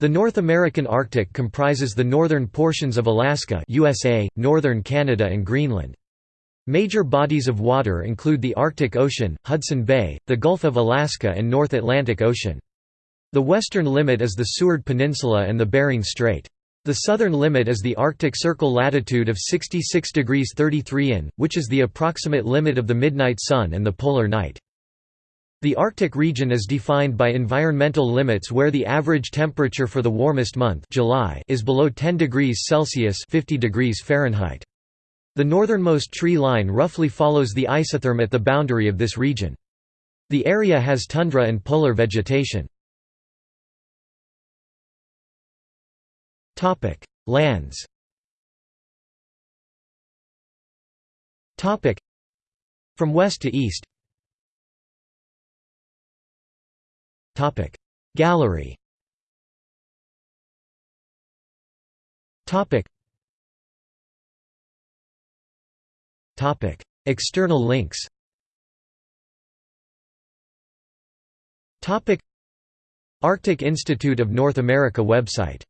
The North American Arctic comprises the northern portions of Alaska USA, northern Canada and Greenland. Major bodies of water include the Arctic Ocean, Hudson Bay, the Gulf of Alaska and North Atlantic Ocean. The western limit is the Seward Peninsula and the Bering Strait. The southern limit is the Arctic Circle latitude of 66 degrees 33 in, which is the approximate limit of the midnight sun and the polar night. The Arctic region is defined by environmental limits where the average temperature for the warmest month July is below 10 degrees Celsius 50 degrees Fahrenheit. The northernmost tree line roughly follows the isotherm at the boundary of this region. The area has tundra and polar vegetation. Lands From west to east Gallery. External links. Arctic Institute of North America website